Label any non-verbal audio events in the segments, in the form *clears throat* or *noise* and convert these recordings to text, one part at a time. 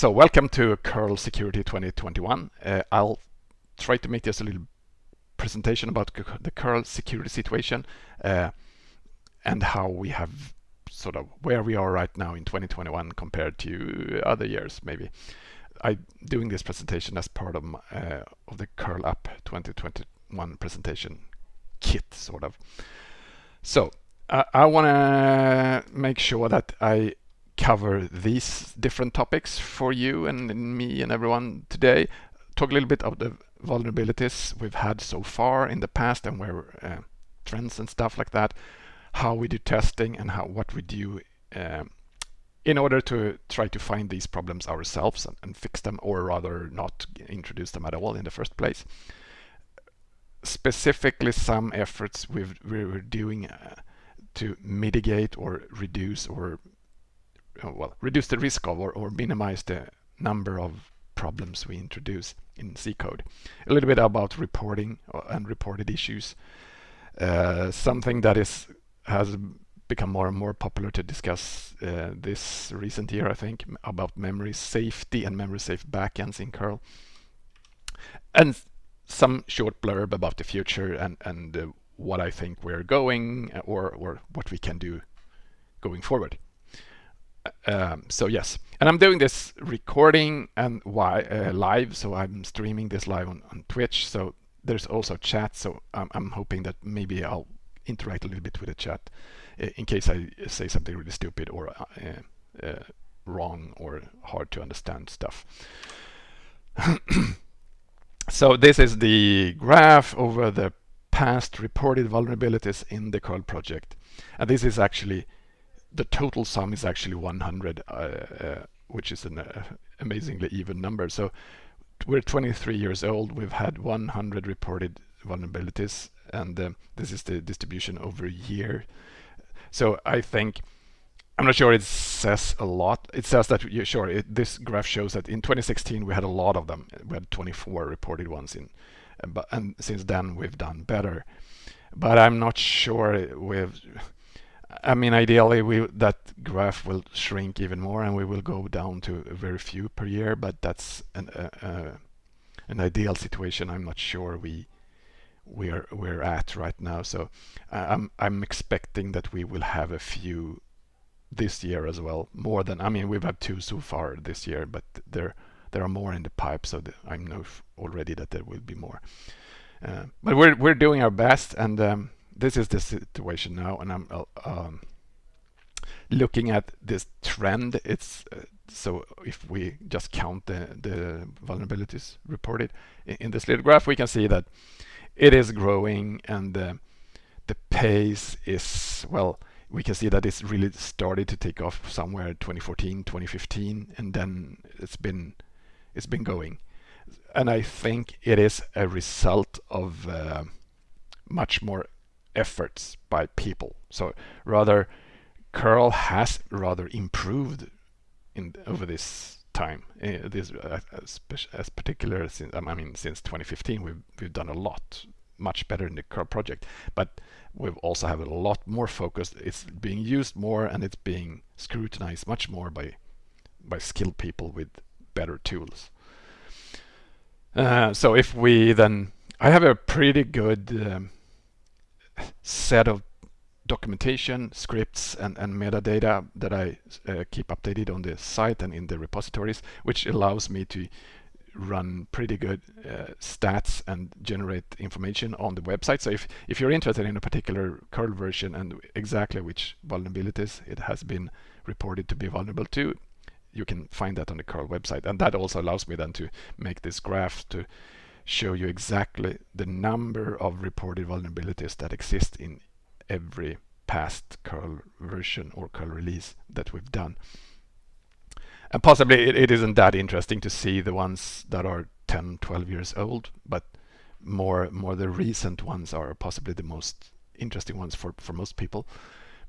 so welcome to curl security 2021 uh, i'll try to make this a little presentation about the curl security situation uh, and how we have sort of where we are right now in 2021 compared to other years maybe. I'm doing this presentation as part of, uh, of the curl up 2021 presentation kit sort of. So I want to make sure that I cover these different topics for you and me and everyone today. Talk a little bit of the vulnerabilities we've had so far in the past and where uh, trends and stuff like that, how we do testing and how what we do um, in order to try to find these problems ourselves and, and, fix them or rather not introduce them at all in the first place. Specifically some efforts we are doing uh, to mitigate or reduce or well, reduce the risk of or, or minimize the number of problems we introduce in C code. A little bit about reporting uh, and reported issues. Uh, something that is has become more and more popular to discuss uh, this recent year, I think, about memory safety and memory safe backends in curl. And some short blurb about the future and, and uh, what I think we're going uh, or, or what we can do going forward um, so yes, and I'm doing this recording and why uh, live, so I'm streaming this live on, on Twitch. So there's also chat, so I'm, I'm hoping that maybe I'll interact a little bit with the chat uh, in case I say something really stupid or uh, uh wrong or hard to understand stuff. *coughs* so this is the graph over the past reported vulnerabilities in the curl project, and this is actually the total sum is actually 100, uh, uh, which is an uh, amazingly even number. So we're 23 years old. We've had 100 reported vulnerabilities, and uh, this is the distribution over a year. So I think I'm not sure it says a lot. It says that yeah, sure. It, this graph shows that in 2016 we had a lot of them. We had 24 reported ones in, but and since then we've done better. But I'm not sure we've I mean, ideally, we that graph will shrink even more, and we will go down to very few per year. But that's an uh, uh, an ideal situation. I'm not sure we we're we're at right now. So uh, I'm I'm expecting that we will have a few this year as well. More than I mean, we've had two so far this year, but there there are more in the pipe. So I know already that there will be more. Uh, but we're we're doing our best, and um, this is the situation now, and I'm uh, um, looking at this trend. It's uh, so if we just count the, the vulnerabilities reported in, in, this little graph, we can see that it is growing and uh, the pace is, well, we can see that it's really started to take off somewhere 2014, 2015, and then it's been it's been going. And I think it is a result of uh, much more efforts by people. So rather, curl has rather improved in over this time. Uh, this as particular since I mean since 2015, we've we've done a lot much better in the curl project, but we've also have a lot more focus. It's being used more and it's being scrutinized much more by by skilled people with better tools. Uh, so if we then, I have a pretty good um, set of documentation, scripts, and, and metadata that I uh, keep updated on the site and in the repositories, which allows me to run pretty good uh, stats and generate information on the website. So if, if you're interested in a particular curl version and exactly which vulnerabilities it has been reported to be vulnerable to, you can find that on the curl website. And that also allows me then to make this graph to show you exactly the number of reported vulnerabilities that exist in every past curl version or curl release that we've done. And possibly it, it isn't that interesting to see the ones that are 10, 12 years old, but more more the recent ones are possibly the most interesting ones for, for most people.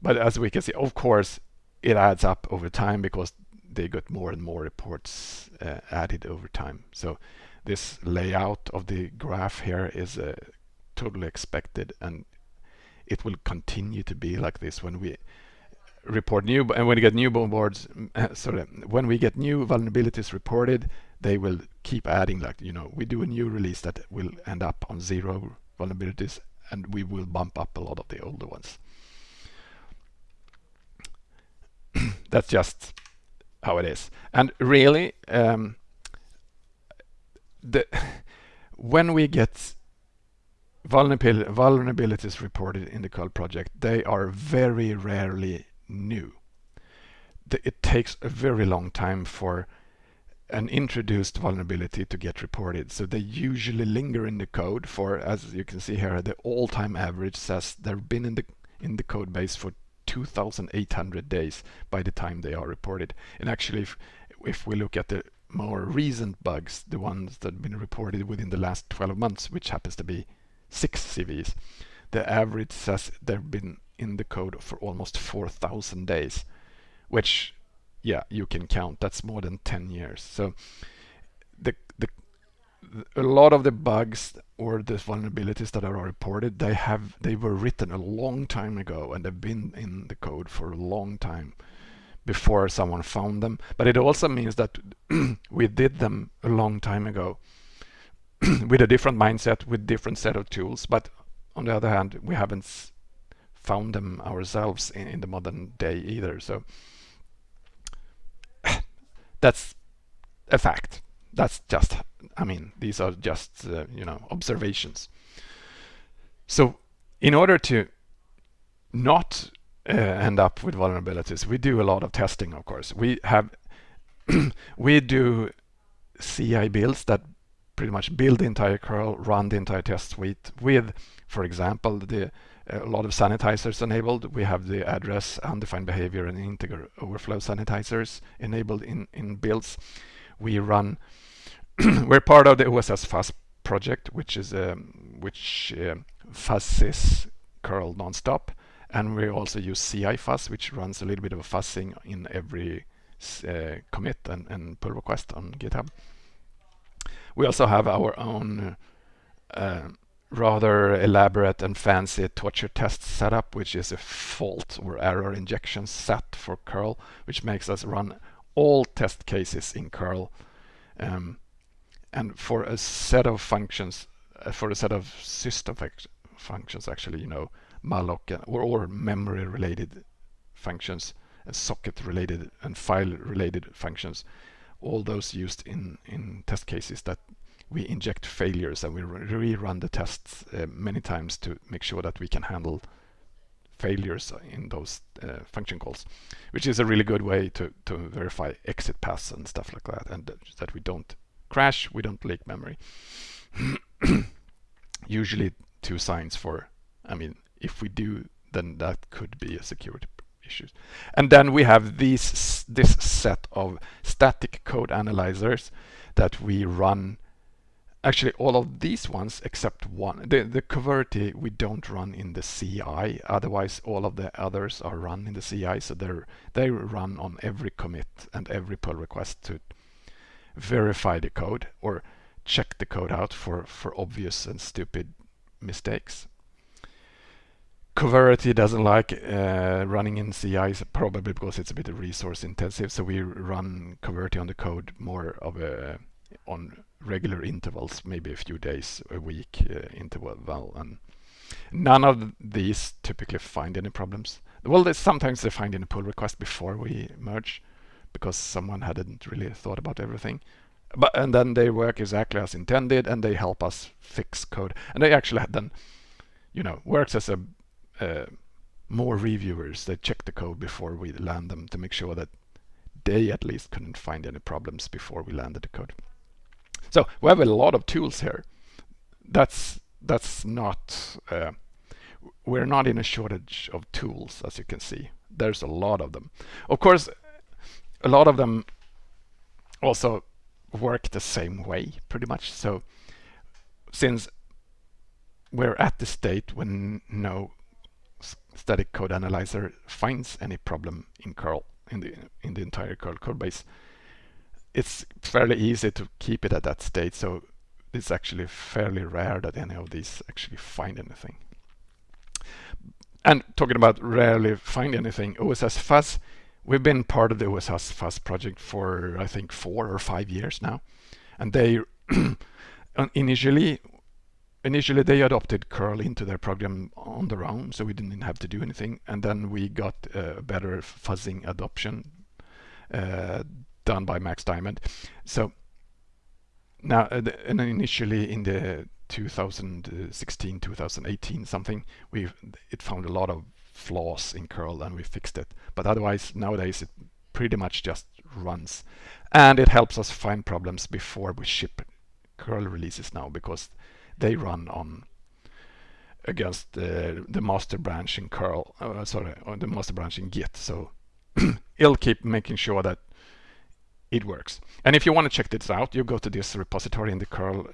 But as we can see, of course, it adds up over time because they got more and more reports uh, added over time. So this layout of the graph here is uh, totally expected and it will continue to be like this when we report new and when we get new boards sorry when we get new vulnerabilities reported they will keep adding like you know we do a new release that will end up on zero vulnerabilities and we will bump up a lot of the older ones. *clears throat* That's just how it is. And really um, the when we get vulnerabil vulnerabilities reported in the curl project they are very rarely new. It takes a very long time for an introduced vulnerability to get reported. So they usually linger in the code for, as you can see here, the all-time average says they've been in the in the code base for 2,800 days by the time they are reported. And actually, if, if we look at the more recent bugs, the ones that have been reported within the last 12 months, which happens to be six CVEs, the average says they've been in the code for almost 4,000 days, which, yeah, you can count. That's more than 10 years. So the, the a lot of the bugs or the vulnerabilities that are reported, they have they were written a long time ago and they've been in the code for a long time before someone found them. But it also means that *clears throat* we did them a long time ago *clears throat* with a different mindset, with different set of tools. But on the other hand, we haven't found them ourselves in, in the modern day either. So *clears throat* that's a fact. That's just, I mean, these are just, uh, you know, observations. So in order to not uh, end up with vulnerabilities, we do a lot of testing, of course. We have, *clears throat* we do CI builds that pretty much build the entire curl, run the entire test suite with, for example, the a lot of sanitizers enabled. We have the address, undefined behavior, and integer overflow sanitizers enabled in, in builds. We run, *clears throat* we're part of the OSS Fuzz project, which is um, which uh, fuzzes curl nonstop. And we also use CI fuzz, which runs a little bit of a fuzzing in every uh, commit and, and pull request on GitHub. We also have our own uh, rather elaborate and fancy torture test setup, which is a fault or error injection set for curl, which makes us run all test cases in curl. Um, and for a set of functions, uh, for a set of system functions, actually, you know, malloc or, or memory related functions, and socket related and file related functions, all those used in, in test cases that we inject failures and we rerun the tests uh, many times to make sure that we can handle failures in those uh, function calls, which is a really good way to, to verify exit paths and stuff like that, and that we don't crash, we don't leak memory. *clears throat* Usually two signs for, I mean, if we do, then that could be a security issue. And then we have these this set of static code analyzers that we run actually all of these ones except one. The, the Coverity we don't run in the CI, otherwise all of the others are run in the CI, so they're, they run on every commit and every pull request to verify the code or check the code out for, for obvious and stupid mistakes. Coverity doesn't like uh, running in CI, probably because it's a bit resource intensive, so we run Coverity on the code more of a on regular intervals, maybe a few days a week uh, interval. And none of these typically find any problems. Well, they, sometimes they find in a pull request before we merge because someone hadn't really thought about everything. But and then they work exactly as intended and they help us fix code. And they actually then, you know, works as a uh, more reviewers. that check the code before we land them to make sure that they at least couldn't find any problems before we landed the code. So we have a lot of tools here. That's that's not uh, we're not in a shortage of tools as you can see. There's a lot of them. Of course, a lot of them also work the same way pretty much. So since we're at the state when no static code analyzer finds any problem in curl in the in the entire curl code base it's fairly easy to keep it at that state. So it's actually fairly rare that any of these actually find anything. and talking about rarely find anything, OSS Fuzz, we've been part of the OSS Fuzz project for I think four or five years now. And they *clears throat* uh, initially initially they adopted curl into their program on their own so we didn't have to do anything. And then we got a better fuzzing adoption uh, done by Max Dymond. So now uh, and initially in the 2016 2018 something we it found a lot of flaws in curl and we fixed it. But otherwise nowadays it pretty much just runs. And it helps us find problems before we ship. Curl releases now because they run on against the, the master branch in curl uh, sorry on the master branch in git. So *clears throat* it'll keep making sure that it works. And if you want to check this out you go to this repository in the curl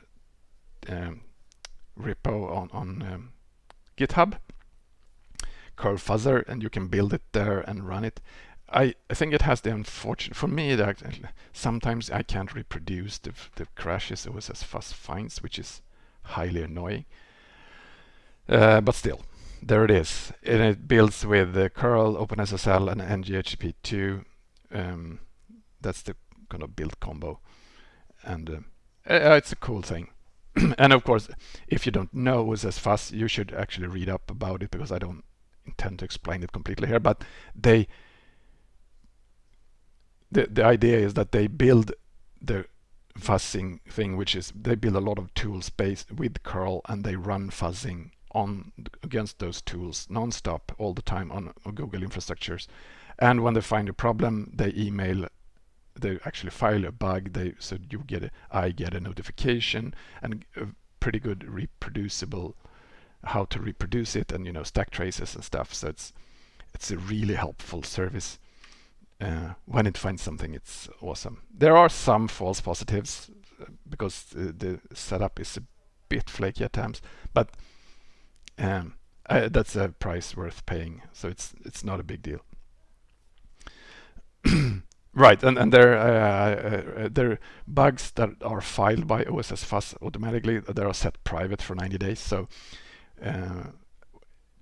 um, repo on, on um, github curl fuzzer and you can build it there and run it. I, I think it has the unfortunate for me that sometimes I can't reproduce the, the crashes. OSS fuzz finds which is highly annoying. Uh, but still there it is. And it builds with the curl OpenSSL and nghttp2 um, that's the kind of build combo. And uh, it's a cool thing. *clears throat* And of course if you don't know OSS fuzz you should actually read up about it because I don't intend to explain it completely here but they the, the idea is that they build the fuzzing thing, which is they build a lot of tools based with curl and they run fuzzing on against those tools non-stop all the time on, on Google infrastructures. And when they find a problem, they email they actually file a bug they so you get a I get a notification and a pretty good reproducible how to reproduce it and you know stack traces and stuff so it's it's a really helpful service uh, when it finds something, it's awesome. There are some false positives uh, because the setup is a bit flaky at times, but um, I, that's a price worth paying. So it's it's not a big deal. *clears throat* right, and and there uh, uh, there are bugs that are filed by OSS Fuzz automatically. They are set private for 90 days. So uh,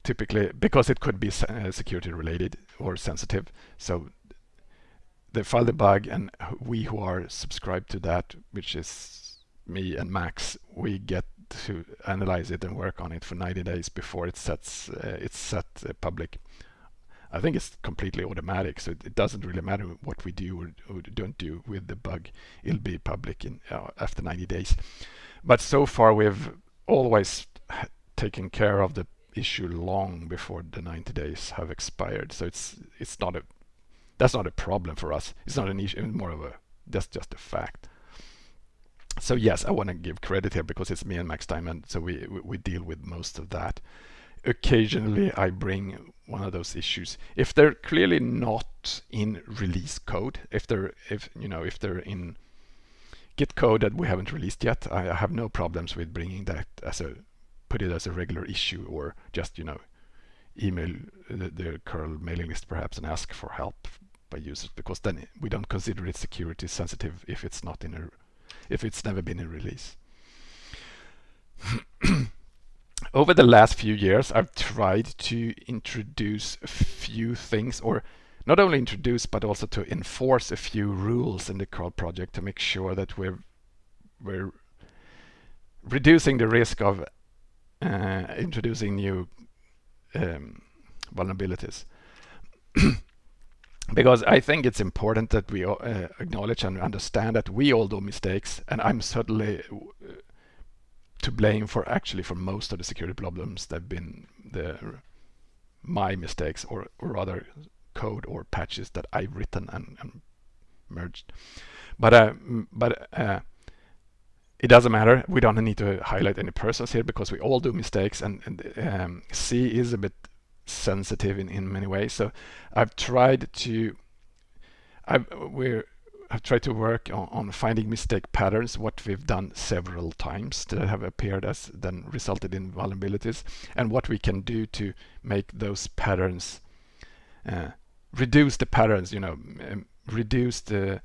typically, because it could be uh, security related or sensitive, so they file the bug and we who are subscribed to that, which is me and Max, we get to analyze it and work on it for 90 days before it sets uh, it's set uh, public. I think it's completely automatic, so it, it, doesn't really matter what we do or, or, don't do with the bug. It'll be public in uh, after 90 days. But so far, we've always taken care of the issue long before the 90 days have expired. So it's it's not a that's not a problem for us. It's not an issue, more of a, that's just a fact. So yes, I want to give credit here because it's me and Max Dymond, so we, we, we deal with most of that. Occasionally I bring one of those issues. If they're clearly not in release code, if they're, if you know, if they're in Git code that we haven't released yet, I have no problems with bringing that as a, put it as a regular issue or just, you know, email the, the curl mailing list perhaps and ask for help by users because then we don't consider it security sensitive if it's not in a if it's never been in release. *clears throat* Over the last few years I've tried to introduce a few things or not only introduce but also to enforce a few rules in the curl project to make sure that we're we're reducing the risk of uh, introducing new um, vulnerabilities. *clears throat* because I think it's important that we uh, acknowledge and understand that we all do mistakes, and I'm certainly uh, to blame for actually for most of the security problems that have been the my mistakes, or, or rather code or patches that I've written and, and merged. But uh, but uh, it doesn't matter. We don't need to highlight any persons here because we all do mistakes, and, and um, C is a bit sensitive in, in many ways. So I've tried to I've we're I've tried to work on, on, finding mistake patterns, what we've done several times that have appeared as then resulted in vulnerabilities, and what we can do to make those patterns uh, reduce the patterns, you know, reduce the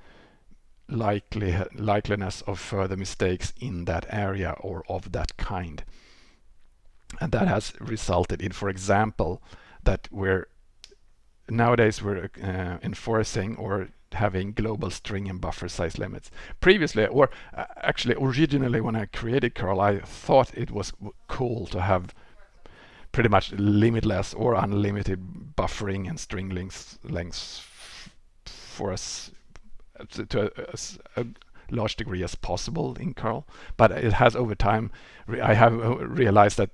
likely likeliness of further mistakes in that area or of that kind. And that has resulted in, for example, that we're nowadays we're uh, enforcing or having global string and buffer size limits. Previously, or uh, actually originally when I created curl, I thought it was cool to have pretty much limitless or unlimited buffering and string lengths, lengths for us to, to a, a, large degree as possible in curl. But it has over time, I have uh, realized that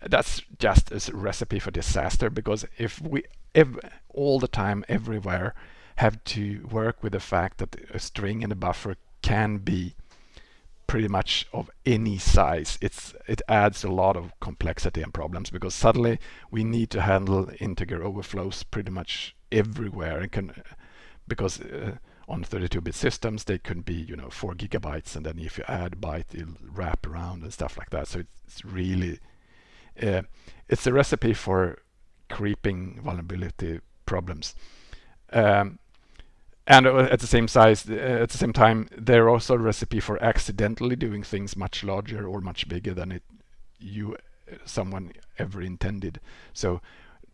that's just a recipe for disaster because if we ev all the time everywhere have to work with the fact that a string and a buffer can be pretty much of any size. It's it adds a lot of complexity and problems because suddenly we need to handle integer overflows pretty much everywhere and can because uh, on 32-bit systems they can be you know four gigabytes and then if you add byte it'll wrap around and stuff like that so it's really uh, it's a recipe for creeping vulnerability problems um, and at the same size, uh, at the same time, they're also a recipe for accidentally doing things much larger or much bigger than it you someone ever intended. So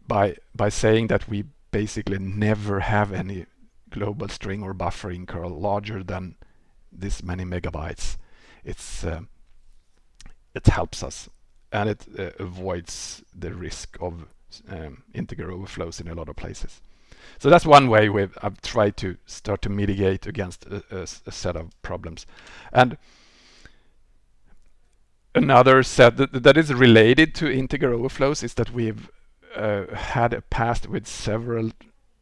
by by saying that we basically never have any global string or buffering curl larger than this many megabytes, it's uh, it helps us and it uh, avoids the risk of um, integer overflows in a lot of places. So that's one way we've I've tried to start to mitigate against a, a, a set of problems. And another set that, that is related to integer overflows is that we've uh, had a past with several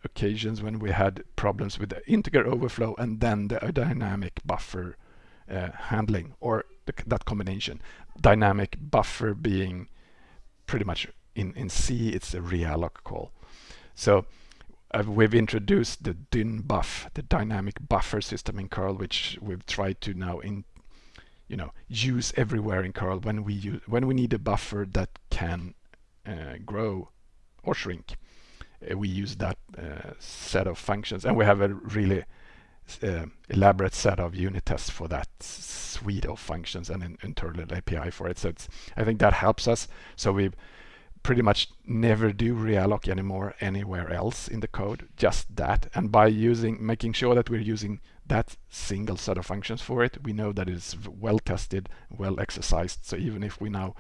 occasions when we had problems with the integer overflow and then the dynamic buffer uh, handling or the, that combination. Dynamic buffer being pretty much in, in C, it's a realloc call. So uh, we've introduced the dynbuf, the dynamic buffer system in curl, which we've tried to now in, you know, use everywhere in curl when we use, when we need a buffer that can uh, grow or shrink. Uh, we use that uh, set of functions, and we have a really uh, elaborate set of unit tests for that suite of functions and an internal API for it. So I think that helps us. So we've pretty much never do realloc anymore anywhere else in the code, just that. And by using, making sure that we're using that single set of functions for it, we know that it's well tested, well exercised. So even if we now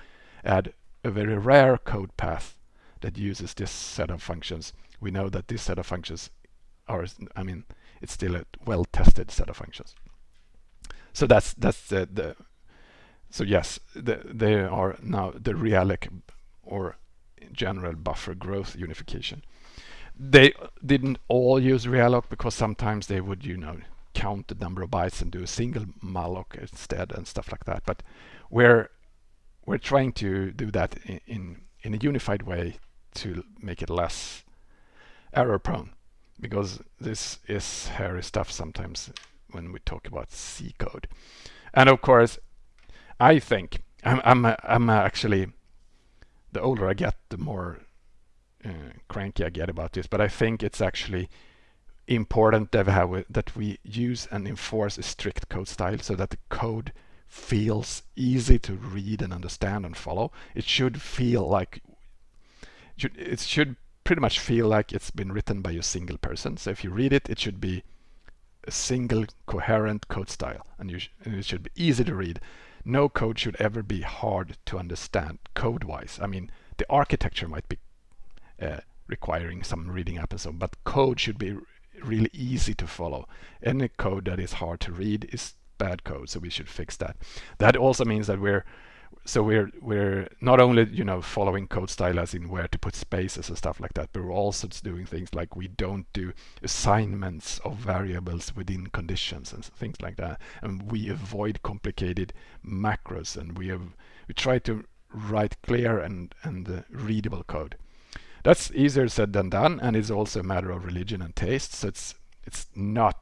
add a very rare code path that uses this set of functions, we know that this set of functions are, I mean, it's still a well tested set of functions. So that's that's the, the so yes, the, they are now the realloc or general buffer growth unification. They didn't all use realloc because sometimes they would, you know, count the number of bytes and do a single malloc instead and stuff like that. But we're we're trying to do that in, in, in a unified way to make it less error prone because this is hairy stuff sometimes when we talk about C code. And of course, I think I'm I'm I'm actually the older I get, the more uh, cranky I get about this. But I think it's actually important that we, have, that we use and enforce a strict code style so that the code feels easy to read and understand and follow. It should feel like it should pretty much feel like it's been written by a single person. So if you read it, it should be a single coherent code style and, sh and it should be easy to read no code should ever be hard to understand code-wise. I mean, the architecture might be uh, requiring some reading up and so, but code should be really easy to follow. Any code that is hard to read is bad code, so we should fix that. That also means that we're so we're we're not only you know following code style as in where to put spaces and stuff like that but we're also doing things like we don't do assignments of variables within conditions and things like that. And we avoid complicated macros and we have we try to write clear and and uh, readable code. That's easier said than done and it's also a matter of religion and taste so it's it's not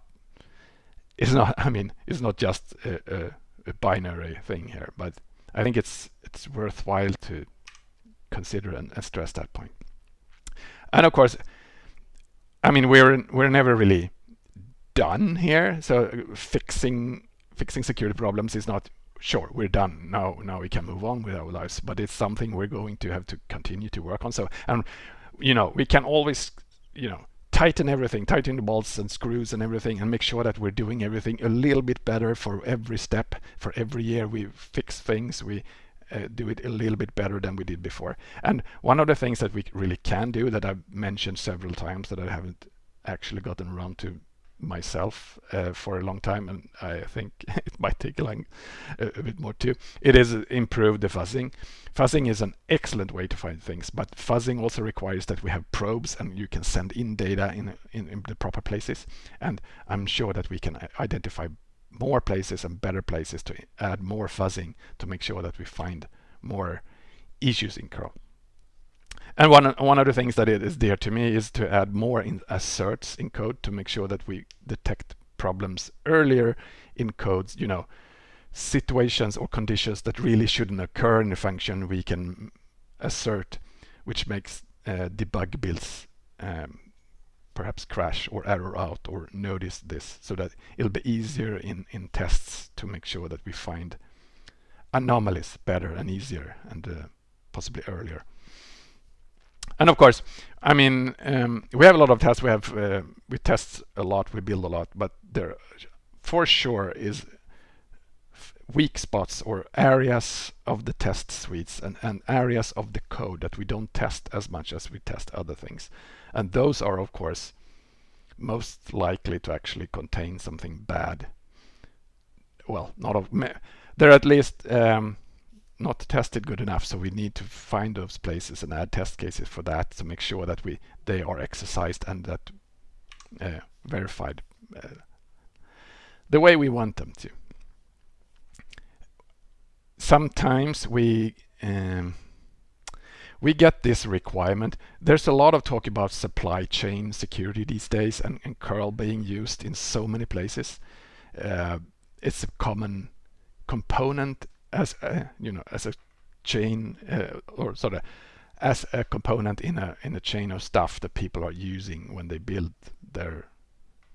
it's not *laughs* i mean it's not just a, a, a binary thing here but I think it's it's worthwhile to consider and, and stress that point. And of course, I mean we're we're never really done here. So fixing fixing security problems is not sure we're done now now we can move on with our lives but it's something we're going to have to continue to work on so and you know, we can always, you know, tighten everything, tighten the bolts and screws and everything and make sure that we're doing everything a little bit better for every step. For every year we fix things, we uh, do it a little bit better than we did before. And one of the things that we really can do that I've mentioned several times that I haven't actually gotten around to myself uh, for a long time and I think *laughs* it might take a, long, a, bit more too. It is improved the fuzzing. Fuzzing is an excellent way to find things but fuzzing also requires that we have probes and you can send in data in, in, in the proper places and I'm sure that we can identify more places and better places to add more fuzzing to make sure that we find more issues in curl. And one one of the things that is dear to me is to add more in asserts in code to make sure that we detect problems earlier in codes. You know, situations or conditions that really shouldn't occur in a function we can assert, which makes uh, debug builds um, perhaps crash or error out or notice this so that it'll be easier in, in tests to make sure that we find anomalies better and easier and uh, possibly earlier. And of course, I mean, um, we have a lot of tests. We have uh, we test a lot, we build a lot, but there for sure is weak spots or areas of the test suites and, and areas of the code that we don't test as much as we test other things. And those are, of course, most likely to actually contain something bad. Well, not of they're at least um, not tested good enough so we need to find those places and add test cases for that to make sure that we they are exercised and that uh, verified uh, the way we want them to sometimes we um, we get this requirement. There's a lot of talk about supply chain security these days and, and curl being used in so many places. Uh, it's a common component as a, you know as a chain uh, or sort of as a component in a in a chain of stuff that people are using when they build their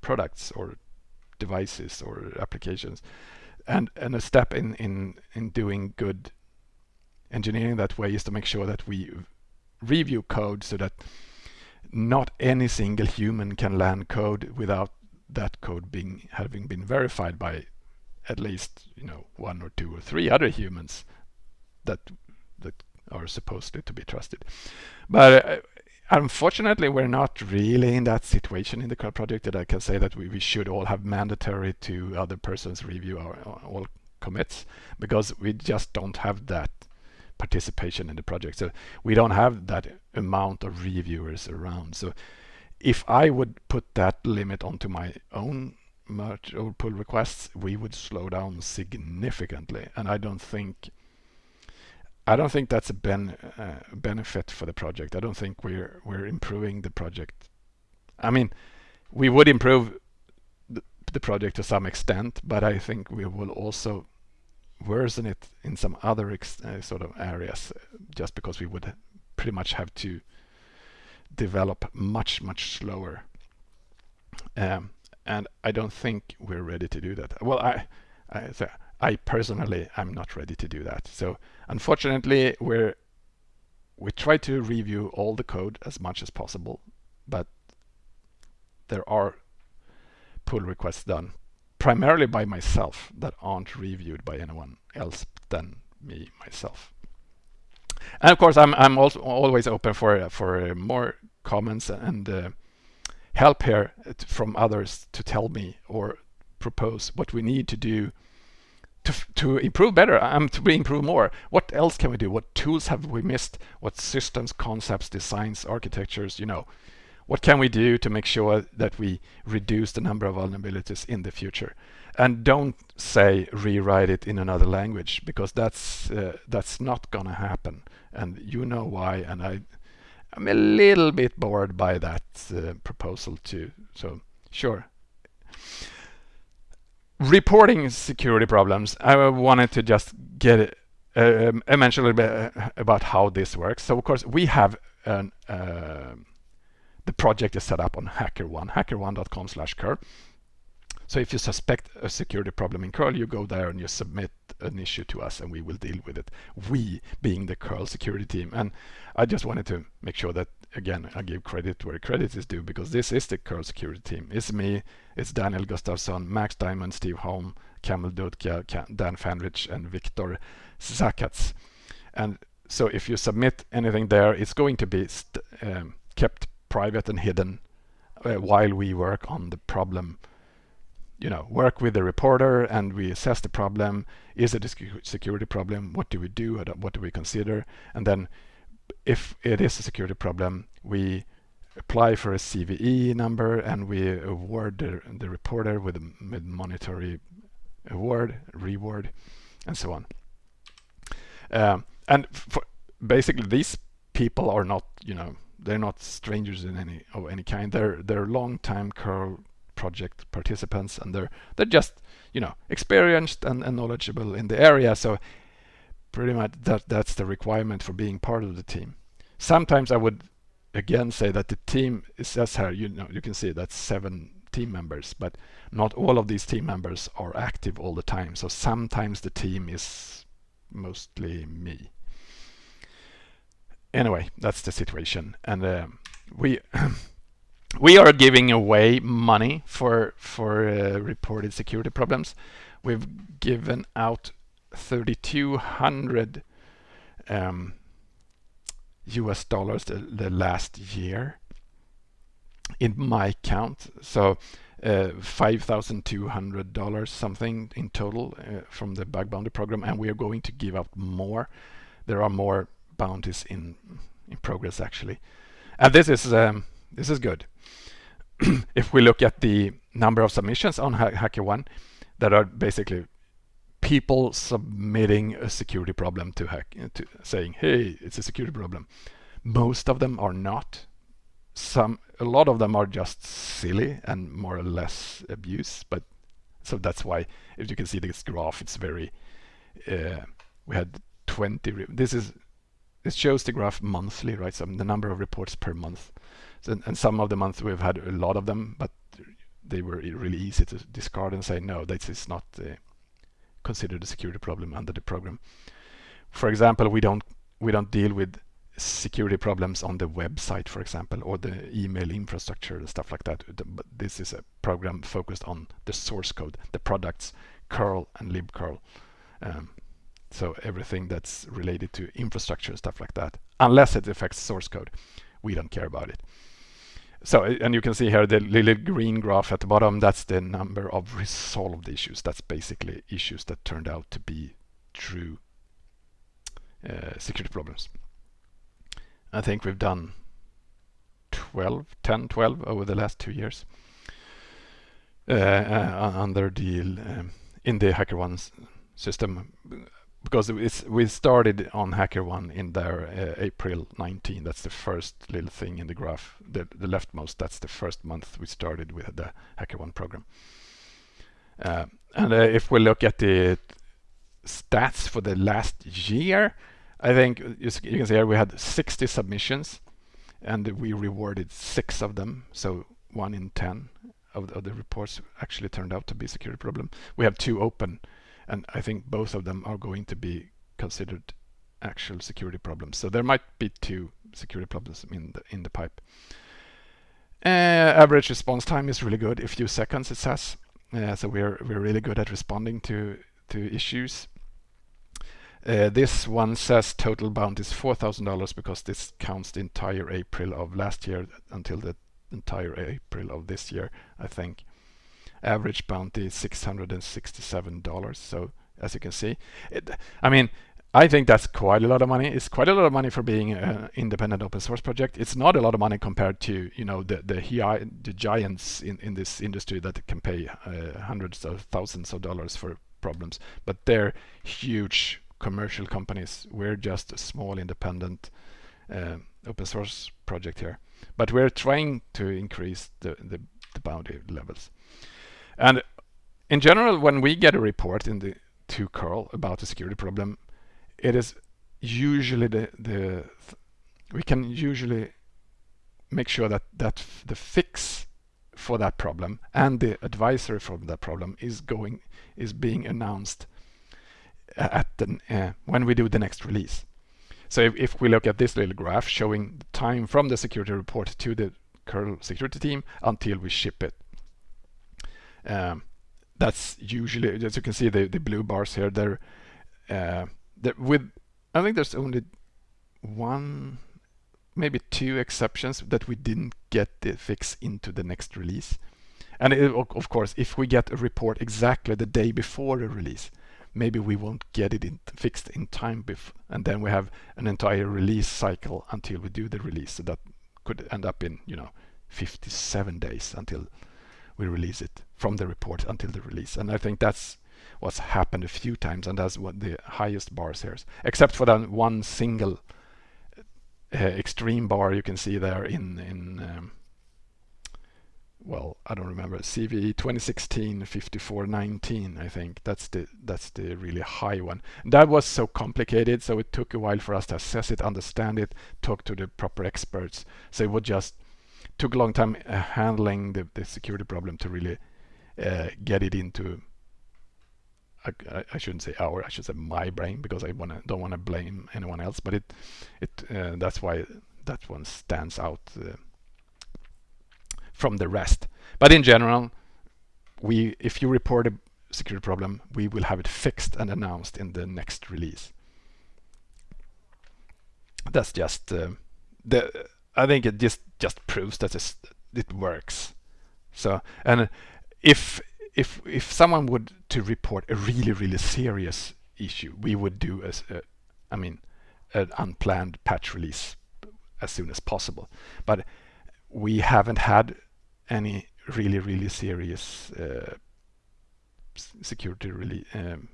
products or devices or applications. And and a step in in in doing good engineering that way is to make sure that we review code so that not any single human can land code without that code being having been verified by at least you know one or two or three other humans that that are supposedly to be trusted. But uh, unfortunately, we're not really in that situation in the curl project that I can say that we, we should all have mandatory to other persons review our, all commits because we just don't have that participation in the project. So we don't have that amount of reviewers around. So if I would put that limit onto my own merge or pull requests, we would slow down significantly. And I don't think I don't think that's a ben, uh, benefit for the project. I don't think we're we're improving the project. I mean, we would improve the, the project to some extent, but I think we will also worsen it in some other uh, sort of areas, just because we would pretty much have to develop much much slower. Um, and I don't think we're ready to do that. Well, I, I, so I personally am not ready to do that. So unfortunately, we're we try to review all the code as much as possible, but there are pull requests done primarily by myself that aren't reviewed by anyone else than me myself. And of course, I'm I'm also always open for for more comments and. Uh, help here from others to tell me or propose what we need to do to, to improve better, um, to be improve more. What else can we do? What tools have we missed? What systems, concepts, designs, architectures, you know, what can we do to make sure that we reduce the number of vulnerabilities in the future? And don't say rewrite it in another language because that's uh, that's not gonna happen. And you know why. And I I'm a little bit bored by that uh, proposal too. So sure. Reporting security problems. I wanted to just get um, I mentioned a little bit uh, about how this works. So of course we have an, uh, the project is set up on HackerOne, hackerone.com slash curl. So if you suspect a security problem in curl, you go there and you submit an issue to us and we will deal with it. We being the curl security team. And I just wanted to make sure that, again, I give credit where credit is due because this is the curl security team. It's me, it's Daniel Gustafsson, Max Dymond, Steve Holme, Kamil Dudka, Dan Fandrich, and Viktor Szakats. And so if you submit anything there, it's going to be um, kept private and hidden uh, while we work on the problem you know, work with the reporter and we assess the problem. Is it a security problem? What do we do? What do we consider? And then if it is a security problem, we apply for a CVE number and we award the, the reporter with a monetary award, reward, and so on. Um, and basically, these people are not, you know, they're not strangers in any of any kind. They're they're long-time project participants and they're they're just you know experienced and, and knowledgeable in the area so pretty much that that's the requirement for being part of the team. Sometimes i would again say that the team is says here you know you can see that's seven team members but not all of these team members are active all the time so sometimes the team is mostly me. Anyway that's the situation and uh, we *clears throat* we are giving away money for for uh, reported security problems. We've given out 3,200 um, US dollars the, the, last year in my count. So uh, $5,200 something in total uh, from the bug bounty program and we are going to give out more. There are more bounties in in progress actually. And this is um, this is good. *clears throat* if we look at the number of submissions on HackerOne that are basically people submitting a security problem to hack to saying hey it's a security problem. Most of them are not. Some a lot of them are just silly and more or less abuse but so that's why if you can see this graph it's very uh, we had 20 this is it shows the graph monthly right? So the number of reports per month and, and some of the months we've had a lot of them, but they were really easy to discard and say, no, this is not uh, considered a security problem under the program. For example, we don't we don't deal with security problems on the website, for example, or the email infrastructure and stuff like that. But this is a program focused on the source code, the products, curl and libcurl. Um, so everything that's related to infrastructure, and stuff like that, unless it affects source code, we don't care about it. So, and you can see here the little green graph at the bottom, that's the number of resolved issues. That's basically issues that turned out to be true uh, security problems. I think we've done 12, 10, 12 over the last two years uh, uh, under the um, in the HackerOne system because we started on HackerOne in there uh, April 19. That's the first little thing in the graph, the, the leftmost. That's the first month we started with the HackerOne program. Uh, and uh, if we look at the stats for the last year, I think you, you can see here we had 60 submissions and we rewarded six of them. So one in 10 of the, of the reports actually turned out to be a security problem. We have two open and I think both of them are going to be considered actual security problems. So there might be two security problems in the in the pipe. Uh, average response time is really good, a few seconds it says. Uh, so we're we're really good at responding to to issues. Uh, this one says total bounty is $4,000 because this counts the entire April of last year until the entire April of this year, I think average bounty is $667. So as you can see, it, I mean, I think that's quite a lot of money. It's quite a lot of money for being an independent open source project. It's not a lot of money compared to you know the the, the giants in, in this industry that can pay uh, hundreds of thousands of dollars for problems, but they're huge commercial companies. We're just a small independent uh, open source project here, but we're trying to increase the the, the bounty levels. And in general, when we get a report in the to curl about a security problem, it is usually the the th we can usually make sure that that the fix for that problem and the advisory for that problem is going is being announced at the uh, when we do the next release. So if, if, we look at this little graph showing the time from the security report to the curl security team until we ship it. Um, that's usually, as you can see, the, the blue bars here, they're, uh, they're with, I think there's only one, maybe two exceptions that we didn't get the fix into the next release. And it, of course, if we get a report exactly the day before the release, maybe we won't get it in, fixed in time and then we have an entire release cycle until we do the release so that could end up in you know 57 days until we release it from the report until the release and I think that's what's happened a few times and that's what the highest bars here is except for that one single uh, extreme bar you can see there in in um, well, I don't remember, CVE 2016 5419, I think. That's the that's the really high one. That was so complicated, so it took a while for us to assess it, understand it, talk to the proper experts. So it would just took a long time uh, handling the, the security problem to really uh, get it into I, I, shouldn't say our, I should say my brain because I wanna don't want to blame anyone else, but it it uh, that's why that one stands out uh, from the rest. But in general, we if you report a security problem, we will have it fixed and announced in the next release. That's just uh, the. I think it just just proves that it works. So and if if if someone would to report a really really serious issue, we would do as a, I mean an unplanned patch release as soon as possible. But we haven't had any really, really serious uh, security really um,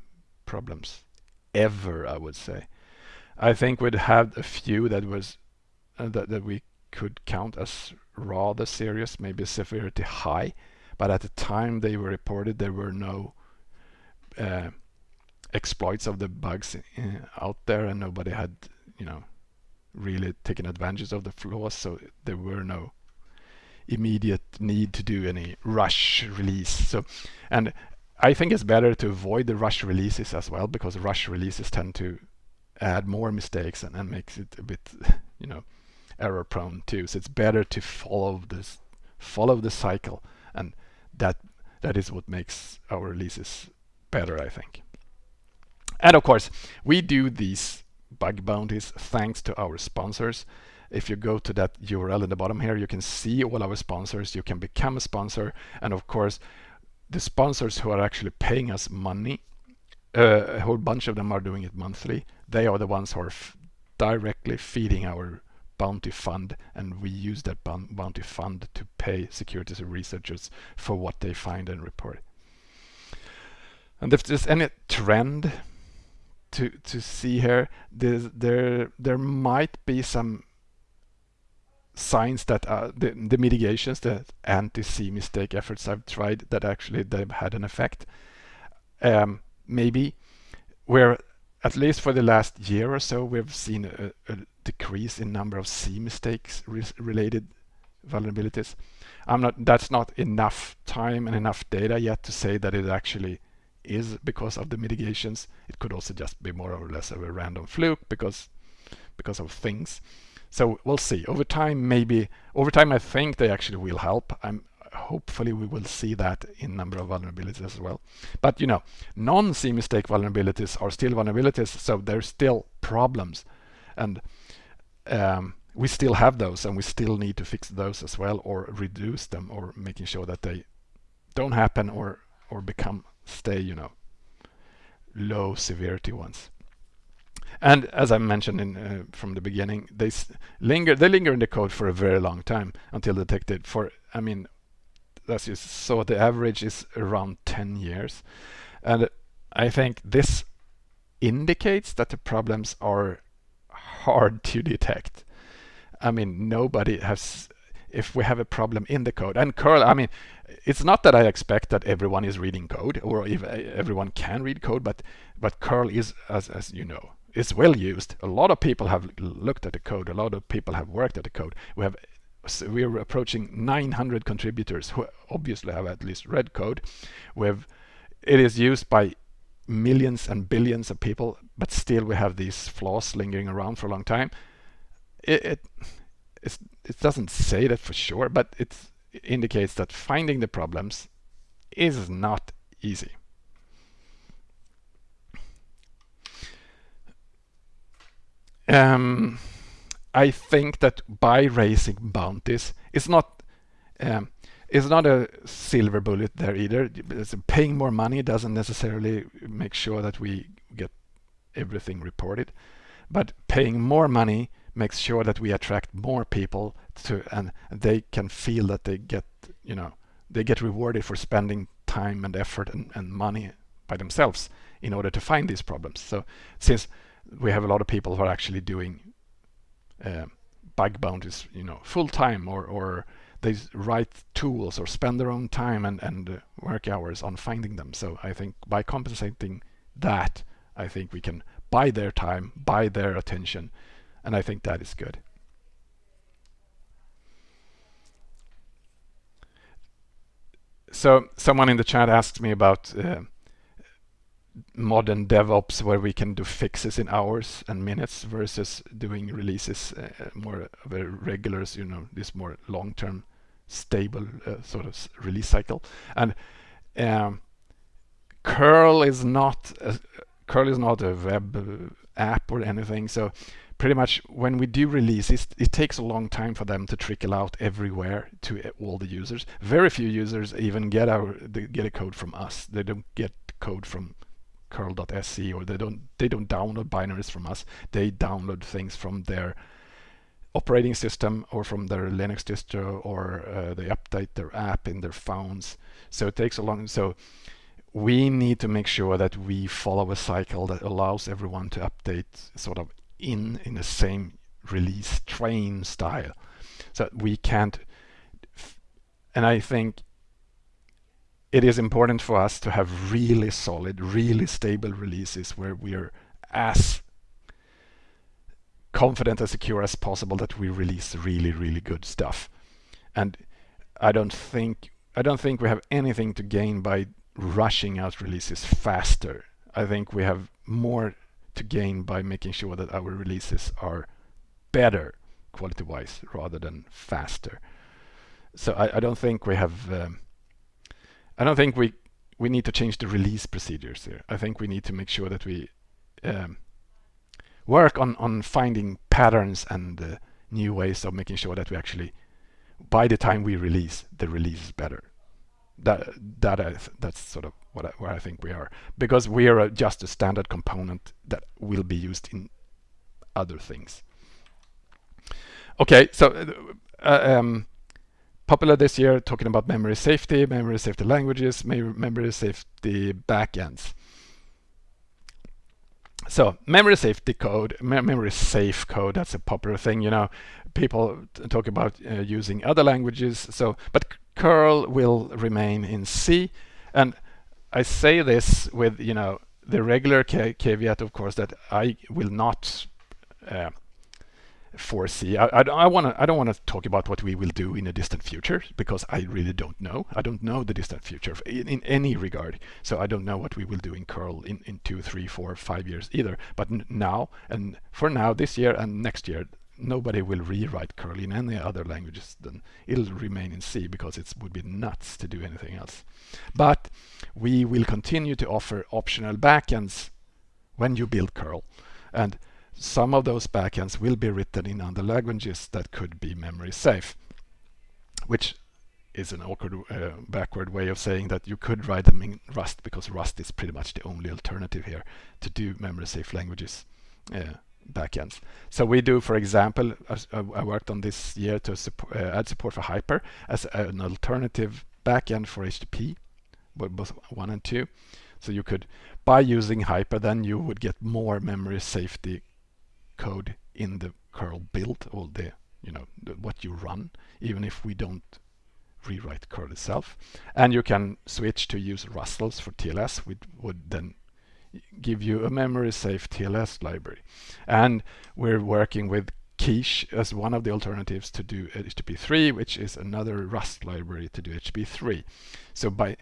problems ever, I would say. I think we'd had a few that was uh, that, that we could count as rather serious, maybe severity high, but at the time they were reported, there were no uh, exploits of the bugs uh, out there, and nobody had, you know, really taken advantage of the flaws, so there were no immediate need to do any rush release. So, and I think it's better to avoid the rush releases as well because rush releases tend to add more mistakes and, and makes it a bit, *laughs* you know, error prone too. So it's better to follow this, follow the cycle, and that that is what makes our releases better, I think. And of course, we do these bug bounties thanks to our sponsors if you go to that URL in the bottom here, you can see all our sponsors. You can become a sponsor. And of course, the sponsors who are actually paying us money, uh, a whole bunch of them are doing it monthly. They are the ones who are directly feeding our bounty fund and we use that bounty fund to pay security researchers for what they find and report. And if there's any trend to to see here, there there might be some signs that uh, the, the mitigations, the anti-C mistake efforts I've tried that actually they've had an effect. Um, maybe where at least for the last year or so we've seen a, a decrease in number of C mistakes re related vulnerabilities. I'm not that's not enough time and enough data yet to say that it actually is because of the mitigations. It could also just be more or less of a random fluke because because of things. So we'll see. Over time, maybe, over time I think they actually will help. I'm Hopefully we will see that in number of vulnerabilities as well. But you know, non-C mistake vulnerabilities are still vulnerabilities, so there's still problems. And um, we still have those and we still need to fix those as well or reduce them or making sure that they don't happen or or become stay you know low severity ones and as I mentioned in, uh, from the beginning, they linger they linger in the code for a very long time until detected. For I mean, as you saw, the average is around 10 years, and I think this indicates that the problems are hard to detect. I mean, nobody has. If we have a problem in the code, and curl, I mean, it's not that I expect that everyone is reading code or if everyone can read code, but but curl is, as as you know, is well used. A lot of people have looked at the code. A lot of people have worked at the code. We have so we're approaching 900 contributors who obviously have at least read code. We've, it is used by millions and billions of people, but still we have these flaws lingering around for a long time. It, it, it doesn't say that for sure, but it indicates that finding the problems is not easy. Um, I think that by raising bounties, it's not um, it's not a silver bullet there either. It's paying more money doesn't necessarily make sure that we get everything reported, but paying more money makes sure that we attract more people to and they can feel that they get you know they get rewarded for spending time and effort and, and money by themselves in order to find these problems. So since we have a lot of people who are actually doing uh, bug bounties, you know, full time or, or they write tools or spend their own time and, and uh, work hours on finding them. So I think by compensating that, I think we can buy their time, buy their attention, and I think that is good. So someone in the chat asked me about uh, modern DevOps where we can do fixes in hours and minutes versus doing releases uh, more of a regular, you know, this more long-term stable uh, sort of release cycle. And um, curl is not a, curl is not a web app or anything. So pretty much when we do releases, it takes a long time for them to trickle out everywhere to all the users. Very few users even get our get a code from us. They don't get code from curl.se or they don't they don't download binaries from us. They download things from their operating system or from their Linux distro or uh, they update their app in their phones. So it takes a long so we need to make sure that we follow a cycle that allows everyone to update sort of in in the same release train style so we can't and I think it is important for us to have really solid really stable releases where we're as confident and secure as possible that we release really really good stuff and I don't think I don't think we have anything to gain by rushing out releases faster I think we have more to gain by making sure that our releases are better quality-wise rather than faster. So I, I don't think we have. Um, I don't think we we need to change the release procedures here. I think we need to make sure that we um, work on on finding patterns and uh, new ways of making sure that we actually, by the time we release, the release is better that that I, that's sort of what I, where I think we are because we are just a standard component that will be used in other things. Okay, so uh, uh, um, popular this year talking about memory safety, memory safety languages, memory safety backends. So memory safety code, memory safe code, that's a popular thing, you know, people talk about uh, using other languages. So, but curl will remain in C. And I say this with, you know, the regular caveat, of course, that I will not uh, foresee. I, I, I want to. I don't want to talk about what we will do in a distant future because I really don't know. I don't know the distant future in, in any regard. So I don't know what we will do in curl in in two, three, four, five years either. But now and for now, this year and next year, nobody will rewrite curl in any other languages then it'll remain in C because it would be nuts to do anything else but we will continue to offer optional backends when you build curl and some of those backends will be written in other languages that could be memory safe which is an awkward uh, backward way of saying that you could write them in Rust because Rust is pretty much the only alternative here to do memory safe languages uh, backends. So we do, for example, I worked on this year to support, uh, add support for Hyper as an alternative backend for HTTP, both one and two. So you could, by using Hyper, then you would get more memory safety code in the curl build or the, you know, what you run, even if we don't rewrite curl itself. And you can switch to use Rustls for TLS, which would then give you a memory safe TLS library. And we're working with Quiche as one of the alternatives to do HTTP3, which is another Rust library to do HTTP3. So by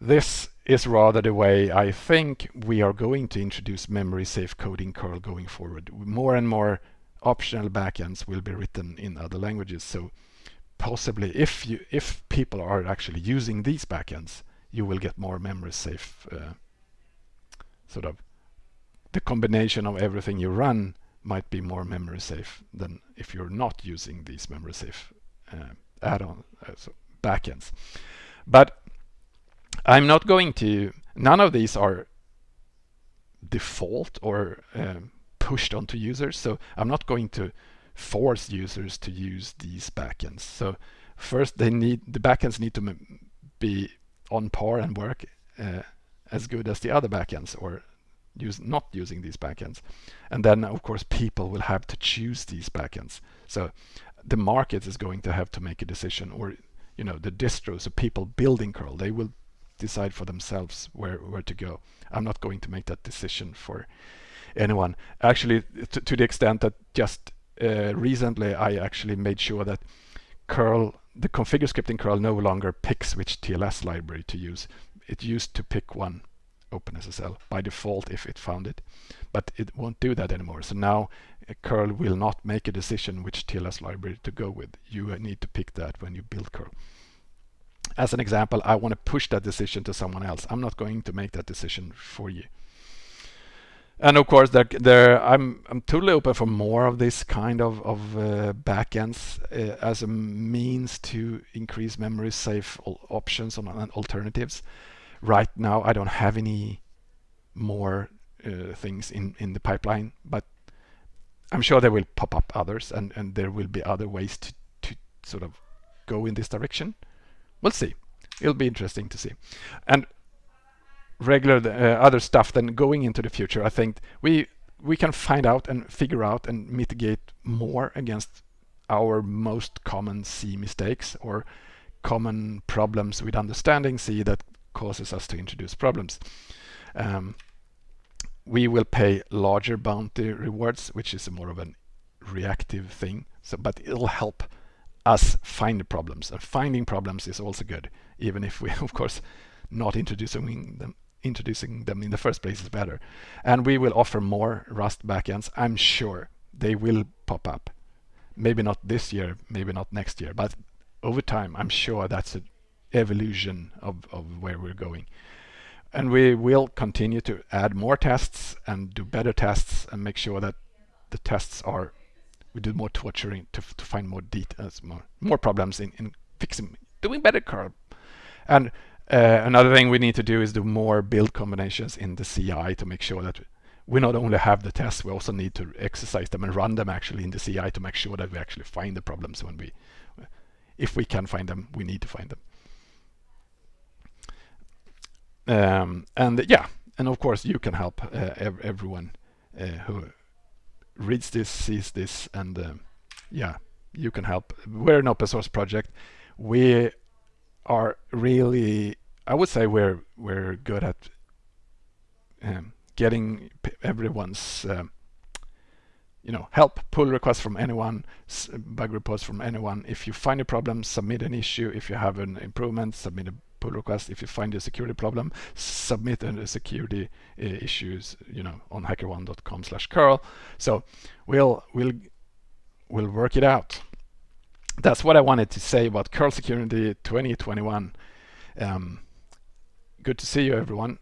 this is rather the way I think we are going to introduce memory safe coding curl going forward. More and more optional backends will be written in other languages. So possibly if you if people are actually using these backends, you will get more memory safe uh, sort of the combination of everything you run might be more memory safe than if you're not using these memory safe uh, add-on uh, so backends. But I'm not going to, none of these are default or um, pushed onto users. So I'm not going to force users to use these backends. So first they need, the backends need to be on par and work uh, as good as the other backends or use not using these backends. And then of course people will have to choose these backends. So the market is going to have to make a decision or you know the distros, so people building curl, they will decide for themselves where, where to go. I'm not going to make that decision for anyone. Actually, to, to the extent that just uh, recently I actually made sure that curl, the configure script in curl no longer picks which TLS library to use. It used to pick one OpenSSL by default if it found it, but it won't do that anymore. So now uh, curl will not make a decision which TLS library to go with. You need to pick that when you build curl as an example, I want to push that decision to someone else. I'm not going to make that decision for you. And of course, there, there, I'm, I'm totally open for more of this kind of, of uh, backends uh, as a means to increase memory safe options on, on, alternatives. Right now, I don't have any more uh, things in, in the pipeline, but I'm sure there will pop up others and, and there will be other ways to, to sort of go in this direction. We'll see. It'll be interesting to see. And regular uh, other stuff then going into the future, I think we we can find out and figure out and mitigate more against our most common C mistakes or common problems with understanding C that causes us to introduce problems. Um, we will pay larger bounty rewards, which is more of a reactive thing. So, but it'll help us find the problems. And finding problems is also good, even if we, *laughs* of course, not introducing them introducing them in the first place is better. And we will offer more Rust backends. I'm sure they will pop up. Maybe not this year, maybe not next year, but over time, I'm sure that's an evolution of, of where we're going. And we will continue to add more tests and do better tests and make sure that the tests are we do more torturing to, to find more details, more more problems in, in fixing, doing better curl. And uh, another thing we need to do is do more build combinations in the CI to make sure that we not only have the tests, we also need to exercise them and run them actually in the CI to make sure that we actually find the problems when we, if we can find them, we need to find them. Um, and yeah, and of course you can help uh, ev everyone uh, who reads this, sees this, and uh, yeah, you can help. We're an open source project. We are really, I would say we're we're good at um, getting everyone's um, you know help pull requests from anyone bug reports from anyone if you find a problem submit an issue if you have an improvement submit a pull request. If you find a security problem, submit a security uh, issues, you know, on hackerone.com slash curl. So we'll, we'll, we'll work it out. That's what I wanted to say about curl security 2021. Um, good to see you everyone.